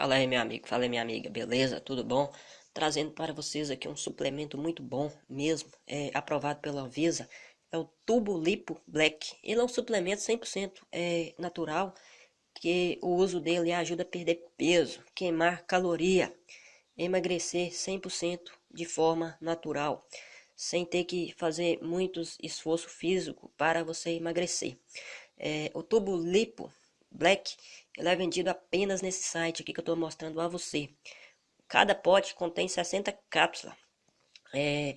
Fala aí, meu amigo, fala aí, minha amiga, beleza? Tudo bom? Trazendo para vocês aqui um suplemento muito bom mesmo, é aprovado pela Anvisa, é o Tubo Lipo Black. Ele é um suplemento 100% é, natural, que o uso dele ajuda a perder peso, queimar caloria, emagrecer 100% de forma natural, sem ter que fazer muitos esforço físico para você emagrecer. É, o Tubo Lipo Black, ele é vendido apenas nesse site aqui que eu estou mostrando a você. Cada pote contém 60 cápsulas. É,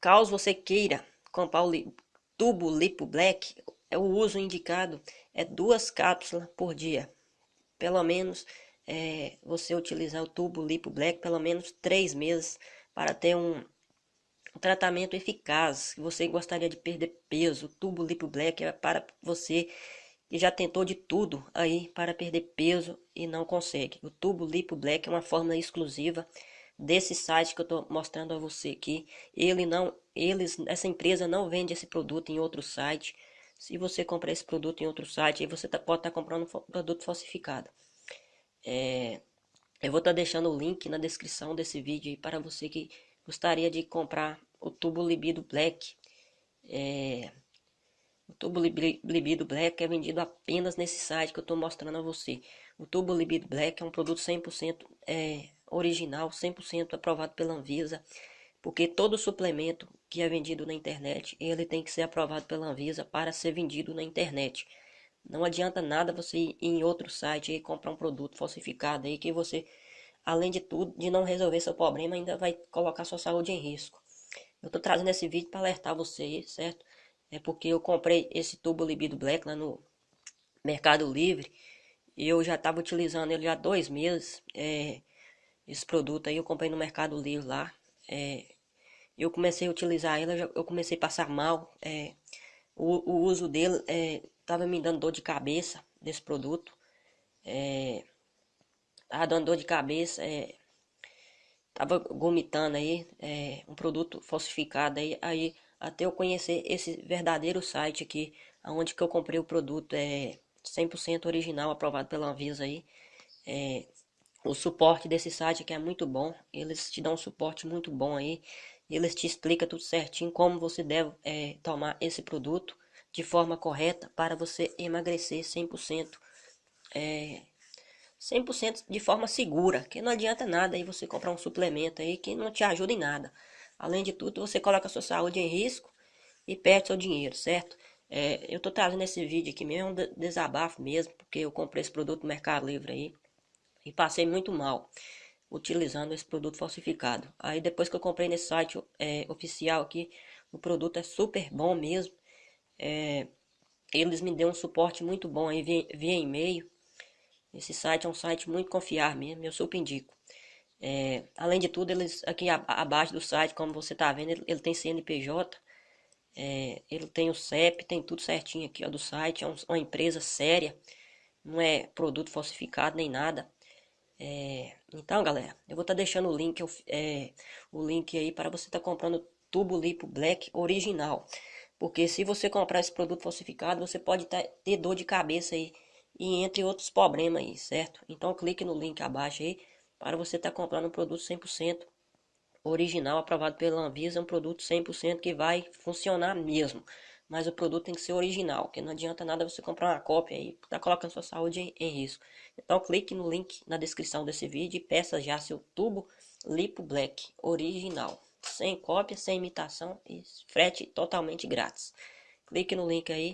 caso você queira comprar o li tubo Lipo Black, é o uso indicado é duas cápsulas por dia. Pelo menos é, você utilizar o tubo Lipo Black pelo menos três meses para ter um, um tratamento eficaz. Se você gostaria de perder peso, o tubo Lipo Black é para você que já tentou de tudo aí para perder peso e não consegue. O tubo Lipo Black é uma fórmula exclusiva desse site que eu estou mostrando a você aqui. Ele não, eles, essa empresa não vende esse produto em outro site. Se você comprar esse produto em outro site, aí você tá, pode estar tá comprando um produto falsificado. É, eu vou estar tá deixando o link na descrição desse vídeo para você que gostaria de comprar o tubo Libido Black. É, o tubo Libido Black é vendido apenas nesse site que eu estou mostrando a você. O tubo Libido Black é um produto 100% é, original, 100% aprovado pela Anvisa, porque todo suplemento que é vendido na internet, ele tem que ser aprovado pela Anvisa para ser vendido na internet. Não adianta nada você ir em outro site e comprar um produto falsificado aí que você, além de tudo, de não resolver seu problema, ainda vai colocar sua saúde em risco. Eu estou trazendo esse vídeo para alertar você, certo? É porque eu comprei esse tubo Libido Black lá no Mercado Livre. E eu já estava utilizando ele há dois meses. É, esse produto aí eu comprei no Mercado Livre lá. É, eu comecei a utilizar ele, eu comecei a passar mal. É, o, o, uso dele estava é, me dando dor de cabeça desse produto. É, tava dando dor de cabeça. É, tava vomitando aí. É, um produto falsificado aí. Aí até eu conhecer esse verdadeiro site aqui, onde que eu comprei o produto é 100% original, aprovado pela Anvisa aí. É, o suporte desse site aqui é muito bom, eles te dão um suporte muito bom aí. Eles te explicam tudo certinho como você deve é, tomar esse produto de forma correta para você emagrecer 100%. É, 100% de forma segura, que não adianta nada aí você comprar um suplemento aí que não te ajuda em nada. Além de tudo, você coloca a sua saúde em risco e perde seu dinheiro, certo? É, eu tô trazendo esse vídeo aqui mesmo, um desabafo mesmo, porque eu comprei esse produto no Mercado Livre aí e passei muito mal utilizando esse produto falsificado. Aí depois que eu comprei nesse site é, oficial aqui, o produto é super bom mesmo. É, eles me deu um suporte muito bom aí via, via e-mail. Esse site é um site muito confiável mesmo, eu super indico. É, além de tudo, eles aqui abaixo do site, como você está vendo, ele, ele, tem CNPJ, é, ele tem o CEP, tem tudo certinho aqui ó, do site, é um, uma empresa séria, não é produto falsificado nem nada. É, então, galera, eu vou estar tá deixando o link, é, o link aí para você estar tá comprando tubo lipo black original. Porque se você comprar esse produto falsificado, você pode tá, ter dor de cabeça aí e entre outros problemas aí, certo? Então clique no link abaixo aí para você estar tá comprando um produto 100% original, aprovado pela Anvisa, um produto 100% que vai funcionar mesmo. Mas o produto tem que ser original, que não adianta nada você comprar uma cópia e tá colocando sua saúde em, em risco. Então clique no link na descrição desse vídeo e peça já seu tubo Lipo Black original, sem cópia, sem imitação e frete totalmente grátis. Clique no link aí